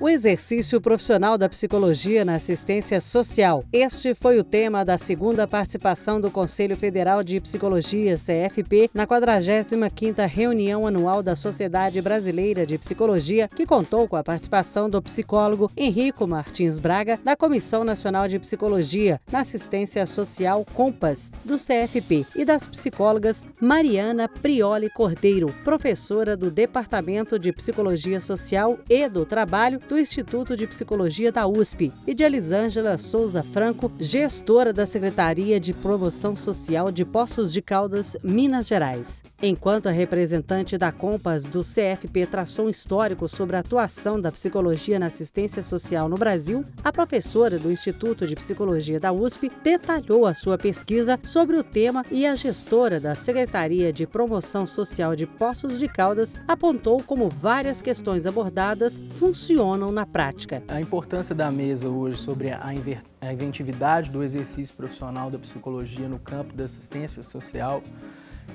O exercício profissional da psicologia na assistência social. Este foi o tema da segunda participação do Conselho Federal de Psicologia, CFP, na 45ª reunião anual da Sociedade Brasileira de Psicologia, que contou com a participação do psicólogo Henrico Martins Braga, da Comissão Nacional de Psicologia na Assistência Social Compas, do CFP, e das psicólogas Mariana Prioli Cordeiro, professora do Departamento de Psicologia Social e do Trabalho do Instituto de Psicologia da USP, e de Elisângela Souza Franco, gestora da Secretaria de Promoção Social de Poços de Caldas, Minas Gerais. Enquanto a representante da Compas do CFP traçou um histórico sobre a atuação da psicologia na assistência social no Brasil, a professora do Instituto de Psicologia da USP detalhou a sua pesquisa sobre o tema e a gestora da Secretaria de Promoção Social de Poços de Caldas apontou como várias questões abordadas funcionam funcionam na prática. A importância da mesa hoje sobre a inventividade do exercício profissional da psicologia no campo da assistência social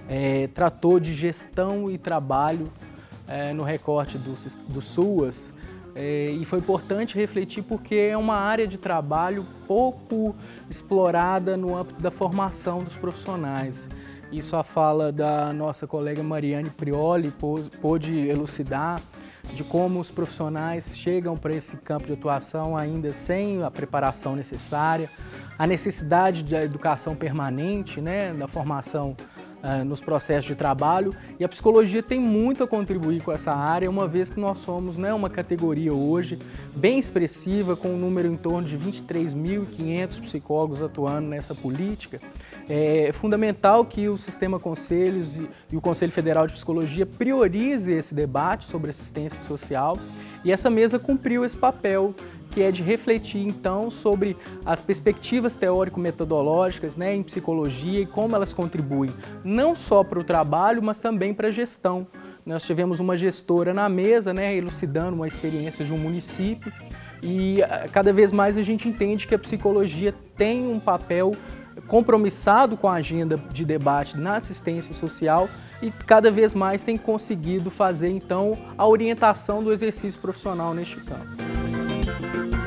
é, tratou de gestão e trabalho é, no recorte do, do SUAS é, e foi importante refletir porque é uma área de trabalho pouco explorada no âmbito da formação dos profissionais. Isso a fala da nossa colega Mariane Prioli pôde elucidar de como os profissionais chegam para esse campo de atuação ainda sem a preparação necessária, a necessidade de educação permanente, né, da formação uh, nos processos de trabalho e a psicologia tem muito a contribuir com essa área, uma vez que nós somos né, uma categoria hoje bem expressiva, com um número em torno de 23.500 psicólogos atuando nessa política. É fundamental que o Sistema Conselhos e, e o Conselho Federal de Psicologia priorize esse debate sobre assistência social e essa mesa cumpriu esse papel que é de refletir então sobre as perspectivas teórico-metodológicas né, em psicologia e como elas contribuem não só para o trabalho, mas também para a gestão. Nós tivemos uma gestora na mesa, né, elucidando uma experiência de um município e ah, cada vez mais a gente entende que a psicologia tem um papel compromissado com a agenda de debate na assistência social e cada vez mais tem conseguido fazer então a orientação do exercício profissional neste campo. Thank you.